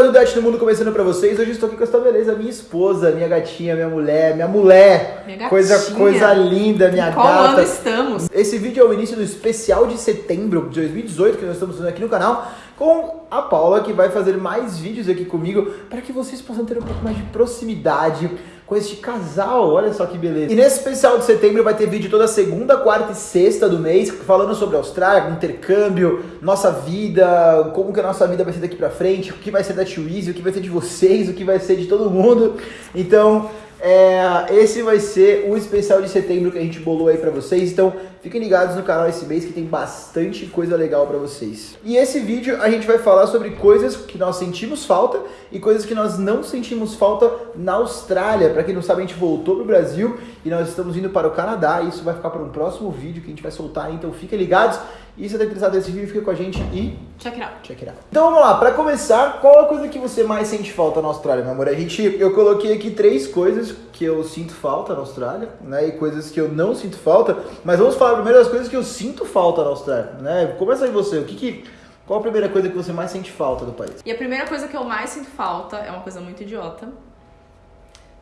novidade do mundo começando pra vocês. Hoje estou aqui com essa beleza, minha esposa, minha gatinha, minha mulher, minha mulher. Minha coisa, gatinha. coisa linda, minha Em qual gata. ano estamos? Esse vídeo é o início do especial de setembro de 2018 que nós estamos fazendo aqui no canal com a Paula, que vai fazer mais vídeos aqui comigo para que vocês possam ter um pouco mais de proximidade com este casal. Olha só que beleza. E nesse especial de setembro vai ter vídeo toda segunda, quarta e sexta do mês falando sobre Austrália, intercâmbio, nossa vida, como que a nossa vida vai ser daqui pra frente, o que vai ser da Tio Easy, o que vai ser de vocês, o que vai ser de todo mundo. Então, é, esse vai ser o especial de setembro que a gente bolou aí pra vocês. Então, fiquem ligados no canal esse mês que tem bastante coisa legal pra vocês. E esse vídeo a gente vai falar sobre coisas que nós sentimos falta e coisas que nós não sentimos falta na Austrália. Pra quem não sabe, a gente voltou pro Brasil e nós estamos indo para o Canadá. Isso vai ficar para um próximo vídeo que a gente vai soltar, então fiquem ligados. E se você tá interessado nesse vídeo, fica com a gente e Check it out. Check it out. Então vamos lá, pra começar, qual a coisa que você mais sente falta na Austrália, meu amor? A gente, eu coloquei aqui três coisas que eu sinto falta na Austrália, né? E coisas que eu não sinto falta. Mas vamos falar primeiro das coisas que eu sinto falta na Austrália, né? Começa aí você, o que que... Qual a primeira coisa que você mais sente falta do país? E a primeira coisa que eu mais sinto falta é uma coisa muito idiota,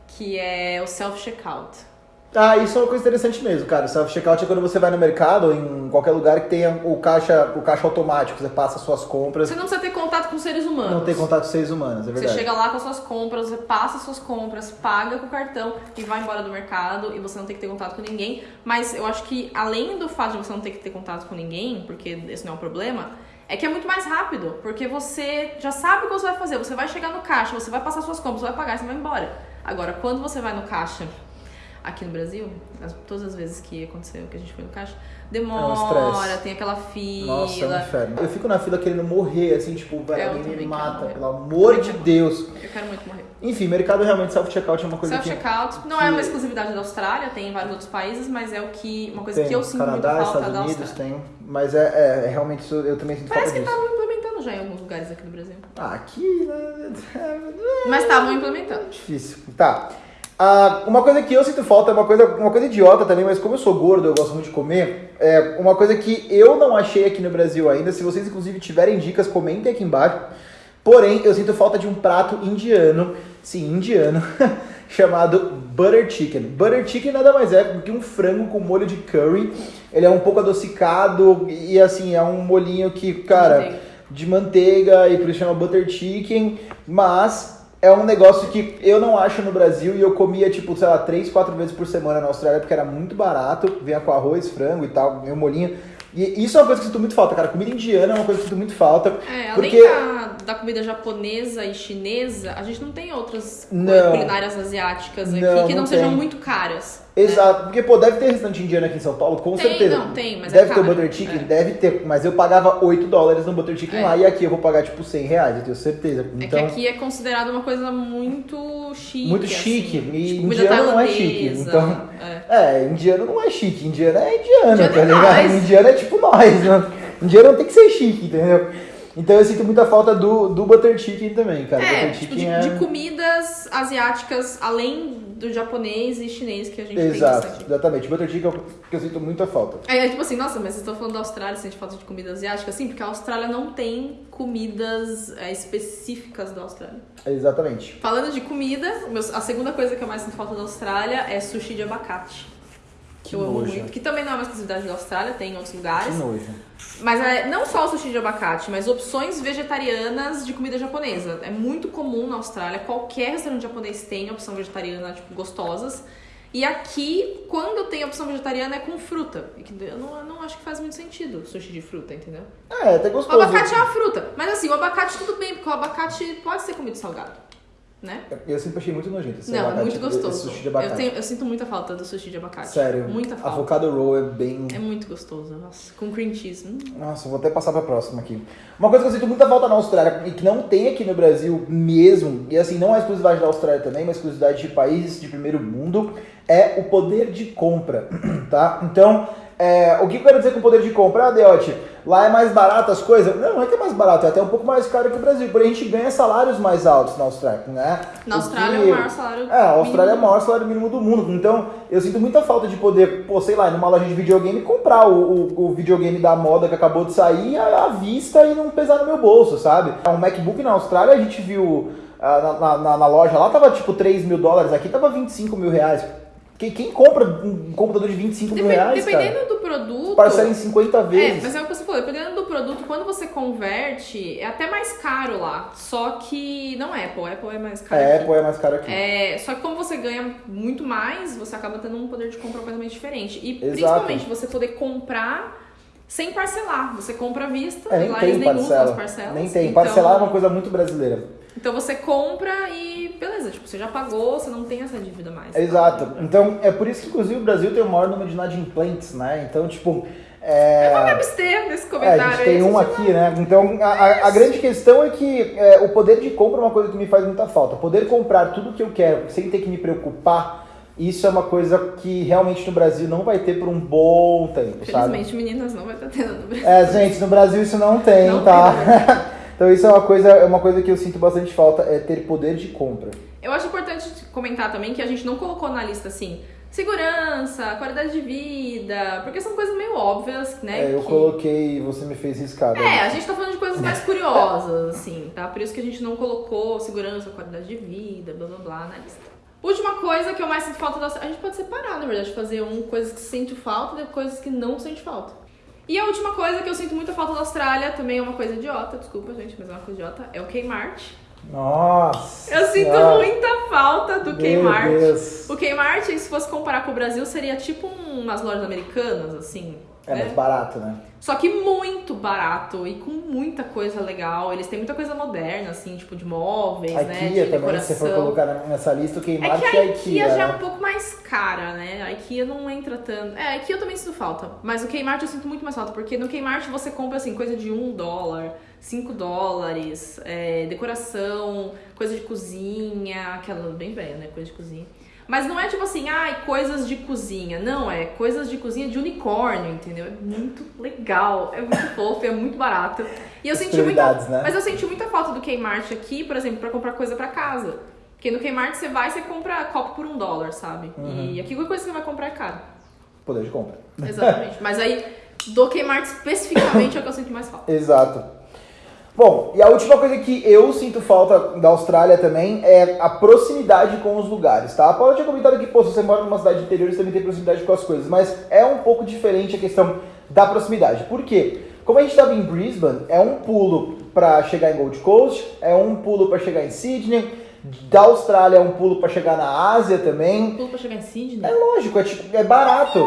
que é o self-checkout. Ah, isso é uma coisa interessante mesmo, cara. O self-checkout é quando você vai no mercado ou em qualquer lugar que tenha o caixa, o caixa automático, você passa suas compras, Você não precisa ter contato com seres humanos. não tem contato com seres humanos, é Você verdade. chega lá com as suas compras, você passa as suas compras, paga com o cartão e vai embora do mercado e você não tem que ter contato com ninguém. Mas eu acho que além do fato de você não ter que ter contato com ninguém, porque esse não é um problema, é que é muito mais rápido, porque você já sabe o que você vai fazer. Você vai chegar no caixa, você vai passar suas compras, você vai pagar e você vai embora. Agora, quando você vai no caixa aqui no Brasil, as- todas as vezes que aconteceu que a gente foi no caixa, demora, estresse. tem aquela fila. Nossa, é um inferno. Eu fico na fila querendo morrer, assim, tipo, velho, Eu alguém me mata, pelo amor de Deus. Eu quero muito morrer. Enfim, mercado realmente self-checkout é uma coisa que... Self-checkout não que- é uma exclusividade da Austrália, tem em vários outros países, mas é o que uma coisa Tem, que eu sinto Canadá, muito falta Estados da Unidos tem, mas é, é, é realmente isso, eu também sinto Parece que falta disso. estavam implementando já em alguns lugares aqui no Brasil. Ah, aqui, né? Mas estavam implementando. Difícil. Tá. Ah, uma coisa que eu sinto falta é uma coisa, uma coisa idiota também, mas como eu sou gordo, eu gosto muito de comer, é uma coisa que eu não achei aqui no Brasil ainda. Se vocês, inclusive, tiverem dicas, comentem aqui embaixo. Porém, eu sinto falta de um prato indiano, sim, indiano, chamado Butter Chicken. Butter Chicken nada mais é do que um frango com molho de curry. Ele é um pouco adocicado e, assim, é um molhinho que, cara Manteiga. de manteiga e por isso chama butter chicken, mas é um negócio que eu não acho no Brasil e eu comia tipo, sei lá, três, quatro vezes por semana na Austrália porque era muito barato, vinha com arroz, frango e tal, meu molhinho. E isso é uma coisa que eu sinto muito falta, cara. Comida indiana é uma coisa que eu sinto muito falta. É, além porque da, da comida japonesa e chinesa, a gente não tem outras Não. culinárias asiáticas aqui Não, que não, não sejam tem. muito caras. né? Exato, porque pô, deve ter restaurante indiano aqui em São Paulo, com Tem, certeza. não, tem, mas é deve ter caro. butter chicken, É. deve ter, mas eu pagava 8 dólares no butter chicken É. lá e aqui eu vou pagar tipo 100 reais, eu tenho certeza. É Então, que aqui é considerado uma coisa muito chique. Muito assim. chique, e Tipo, comida indiano não é chique, então- é. É, indiano não é chique, indiano é indiano, Indiano tá é ligado? nós. Indiano é tipo nós, né? Indiano não tem que ser chique, entendeu? Então eu sinto muita falta do, do butter chicken também, cara. É, butter tipo, chicken de, é... de comidas asiáticas, além do japonês e chinês que a gente tem Exato, exatamente. Butter chicken é o que eu sinto muita falta. Aí é tipo assim, nossa, mas vocês estão falando da Austrália, sente falta de comida asiática? Sim, porque a Austrália não tem comidas é, específicas da Austrália. Exatamente. Falando de comida, a segunda coisa que eu mais sinto falta da Austrália é sushi de abacate. Que eu amo nojo. muito. Que também não é uma exclusividade da Austrália, tem em outros Que lugares. nojo. Mas é não só o sushi de abacate, mas opções vegetarianas de comida japonesa. É muito comum na Austrália, qualquer restaurante japonês tem opção vegetariana, tipo, gostosas. E aqui, quando tem opção vegetariana, é com fruta. Que Eu não, eu não acho que faz muito sentido sushi de fruta, entendeu? É, até O gostoso. abacate é uma fruta. Mas assim, o abacate tudo bem, porque o abacate pode ser comido salgado. Né? Eu sempre achei muito nojento esse não, é abacate, muito esse gostoso. sushi de abacate. Eu, tenho- eu sinto muita falta do sushi de abacate. Sério. Muita falta. Avocado roll é bem... É muito gostoso, nossa. Com cream cheese. Hum. Nossa, vou até passar pra próxima aqui. Uma coisa que eu sinto muita falta na Austrália e que não tem aqui no Brasil mesmo, e assim, não é exclusividade da Austrália também, mas exclusividade de países de primeiro mundo, é o poder de compra, tá? Então, é, o que eu quero dizer com poder de compra? Ah, Deote, lá é mais barato as coisas? Não, não é que é mais barato, é até um pouco mais caro que o Brasil, porém a gente ganha salários mais altos na Austrália, né? Na O Austrália que- é o maior salário. É, a Austrália é o mínimo. maior salário mínimo do mundo, então eu sinto muita falta de poder, pô, sei lá, numa loja de videogame comprar o, o, o videogame da moda que acabou de sair à, à vista e não pesar no meu bolso, sabe? Um MacBook na Austrália a gente viu ah, na, na- na- na loja lá tava tipo 3 mil dólares, aqui tava 25 mil reais. Quem, quem compra um computador de 25 mil Depen- reais, dependendo cara? do produto. Parcela em 50 É, vezes. mas é o que você falou, dependendo do produto, quando você converte, é até mais caro lá. Só que não é Apple, Apple é mais caro. É, aqui. Apple é mais caro aqui. É, só que como você ganha muito mais, você acaba tendo um poder de compra completamente diferente. E Exato. principalmente você poder comprar sem parcelar. Você compra à vista, É, e nem lá tem eles nem usam as parcela. parcelas. Nem tem. Então- Parcelar é uma coisa muito brasileira. Então você compra e beleza, tipo, você já pagou, você não tem essa dívida mais. Exato. Então, é por isso que, inclusive, o Brasil tem o maior número de inadimplentes, né? Então, tipo. É... Vamos me abster desse É, comentário a gente tem um aqui, né? Então, a, a- a grande questão é que é, o poder de compra é uma coisa que me faz muita falta. Poder comprar tudo que eu quero sem ter que me preocupar, isso é uma coisa que realmente no Brasil não vai ter por um bom tempo, sabe? Felizmente, meninas, não vai estar tendo no Brasil. É, gente, no Brasil isso não tem, Não tá? tem, então isso é uma coisa, é uma coisa que eu sinto bastante falta, é ter poder de compra. Eu acho importante comentar também que a gente não colocou na lista assim segurança, qualidade de vida, porque são coisas meio óbvias, né? É, eu que- coloquei e você me fez riscar. né? É, a gente tá falando de coisas mais curiosas, assim, tá? Por isso que a gente não colocou segurança, qualidade de vida, blá blá blá na lista. Última coisa que eu mais sinto falta da A gente pode separar, na verdade, fazer um coisas que sente falta e coisas que não sente falta. E a última coisa que eu sinto muita falta da Austrália, também é uma coisa idiota, desculpa, gente, mas é uma coisa idiota, é o Kmart. Nossa! Eu sinto muita falta do Meu Kmart. Deus. O Kmart, se fosse comparar com o Brasil, seria tipo umas lojas americanas, assim. É né? mais barato, né? Só que muito barato e com muita coisa legal. Eles têm muita coisa moderna, assim, tipo de móveis, A né? IKEA De também, se for colocar nessa lista, o É Kmart que a a IKEA, IKEA. já é né? um pouco mais cara, né? A IKEA não entra tanto. É, a IKEA eu também sinto falta. Mas o Kmart eu sinto muito mais falta. Porque no Kmart você compra, assim, coisa de um dólar, cinco dólares, é, decoração, coisa de cozinha, aquela bem velha, né? Coisa de cozinha. Mas não é tipo assim, ai, coisas de cozinha. Não, é coisas de cozinha de unicórnio, entendeu? É muito legal, é muito fofo, é muito barato. E eu As senti muita. né? Mas eu senti muita falta do Kmart aqui, por exemplo, pra comprar coisa pra casa. Porque no Kmart você vai e você compra copo por um dólar, sabe? Uhum. E aqui qualquer coisa que você vai comprar é caro. Poder de compra. Exatamente. Mas aí, do Kmart especificamente é o que eu sinto mais falta. Exato. Bom, e a última coisa que eu sinto falta da Austrália também é a proximidade com os lugares, tá? A Paula tinha comentado que, pô, se você mora numa cidade interior, você também tem proximidade com as coisas, mas é um pouco diferente a questão da proximidade. Por quê? Como a gente estava em Brisbane, é um pulo para chegar em Gold Coast, é um pulo para chegar em Sydney, da Austrália é um pulo para chegar na Ásia também. Pulo pra chegar em Sydney. É lógico, é, tipo, é barato.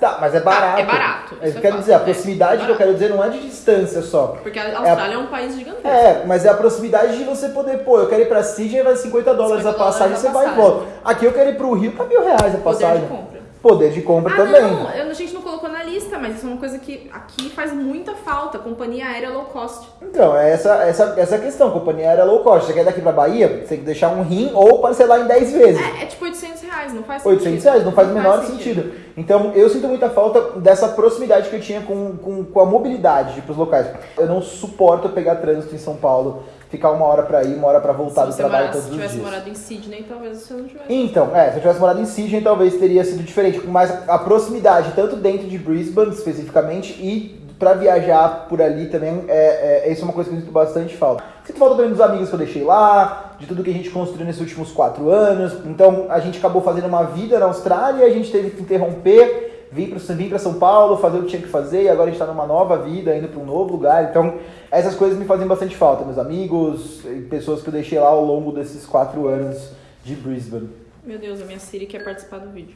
Tá, mas é barato. é barato, É, é quero dizer, a é. proximidade que eu Barato. quero dizer não é de distância só. Porque a Austrália é, um país gigantesco. É, mas é a proximidade de você poder, pô, eu quero ir pra Sydney, vai 50 dólares a 50 passagem, dólares você a vai e volta. Aqui eu quero ir pro Rio, tá mil reais a Poder passagem. de compra. Poder de compra Ah, também. não, eu- a gente não colocou na lista, mas isso é uma coisa que aqui faz muita falta. Companhia aérea low cost. Então, é essa, essa, essa questão, companhia aérea low cost. Você quer daqui pra Bahia, você tem que deixar um rim ou parcelar em 10 vezes. É, é tipo 800 reais, não faz 800 sentido. reais, não faz o menor sentido. Então, eu sinto muita falta dessa proximidade que eu tinha com, com, com a mobilidade de ir pros locais. Eu não suporto pegar trânsito em São Paulo, ficar uma hora pra ir, uma hora pra voltar Se do trabalho morasse, todos os tivesse dias. morado em Sydney, talvez você não tivesse. Então, é, se eu tivesse morado em Sydney, talvez teria sido diferente, mas a proximidade, tanto dentro de Brisbane especificamente, e pra viajar por ali também, é, é, isso é uma coisa que eu sinto bastante falta. Sinto falta também dos amigos que eu deixei lá, de tudo que a gente construiu nesses últimos quatro anos. Então, a gente acabou fazendo uma vida na Austrália, a gente teve que interromper, vir para São Paulo, fazer o que tinha que fazer, e agora a gente tá numa nova vida, indo para um novo lugar. Então, essas coisas me fazem bastante falta, meus amigos, pessoas que eu deixei lá ao longo desses quatro anos de Brisbane. Meu Deus, a minha Siri quer participar do vídeo.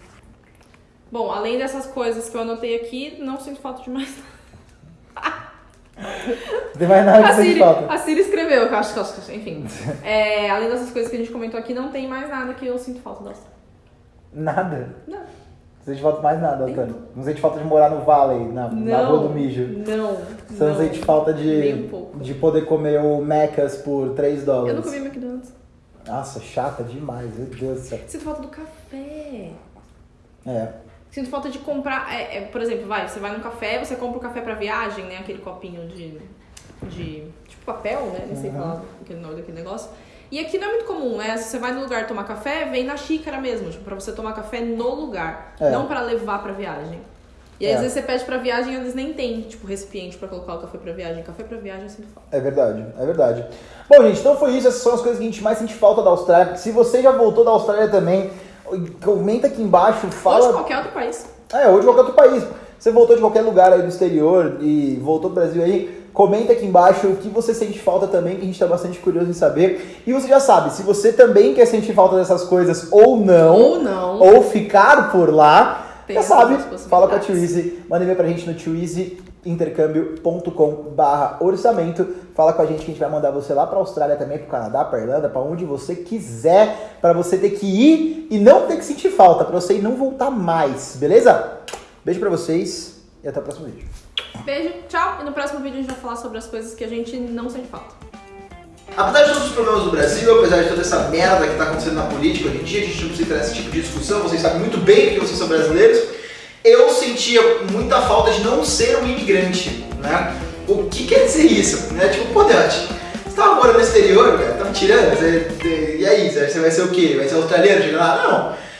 Bom, além dessas coisas que eu anotei aqui, não sinto falta de mais nada. Não tem mais nada que A Siri, falta. a Siri escreveu, que eu acho que enfim. É, além dessas coisas que a gente comentou aqui, não tem mais nada que eu sinto falta da Austrália. Nada. Não. Não sente falta mais nada, Antônio. Não sente falta de morar no Valley, na, na Não. rua do mijo. Não. Você não, sente falta de, de poder comer o Macas por 3 dólares. Eu não comi McDonald's. Nossa, chata demais, meu Deus do céu. Sinto falta do café. É. Sinto falta de comprar, é, é, por exemplo, vai, você vai num café, você compra o café pra viagem, né? Aquele copinho de, de tipo papel, né? Nem sei Uhum. falar aquele nome daquele negócio. E aqui não é muito comum, né? Se você vai no lugar tomar café, vem na xícara mesmo, tipo, pra você tomar café no lugar, É. não pra levar pra viagem. E aí, É. às vezes você pede pra viagem e eles nem tem, tipo, recipiente pra colocar o café pra viagem. Café pra viagem eu sinto falta. É verdade, é verdade. Bom, gente, então foi isso. Essas são as coisas que a gente mais sente falta da Austrália. Se você já voltou da Austrália também, comenta aqui embaixo, fala. Ou de qualquer outro país. É, ou de qualquer outro país. Você voltou de qualquer lugar aí do exterior e voltou pro Brasil aí, comenta aqui embaixo o que você sente falta também, que a gente tá bastante curioso em saber. E você já sabe, se você também quer sentir falta dessas coisas ou não, Ou não. ou ficar por lá, Tem já sabe, fala com a. Twizy, manda e-mail pra gente no twizyintercâmbio.com barra orçamento. Fala com a gente que a gente vai mandar você lá pra Austrália também, pro Canadá, pra Irlanda, pra onde você quiser, pra você ter que ir e não ter que sentir falta, pra você ir não voltar mais, beleza? Beijo pra vocês e até o próximo vídeo. Beijo, tchau. E no próximo vídeo a gente vai falar sobre as coisas que a gente não sente falta. Apesar de todos os problemas do Brasil, apesar de toda essa merda que está acontecendo na política hoje em dia, a gente não precisa entrar nesse tipo de discussão, vocês sabem muito bem que vocês são brasileiros. Eu sentia muita falta de não ser um imigrante, né? O que quer dizer isso? Né? Tipo, pô, Deote, você tava morando no exterior, cara, me tirando? Você- e aí, você vai ser o quê? Vai ser australiano? Não.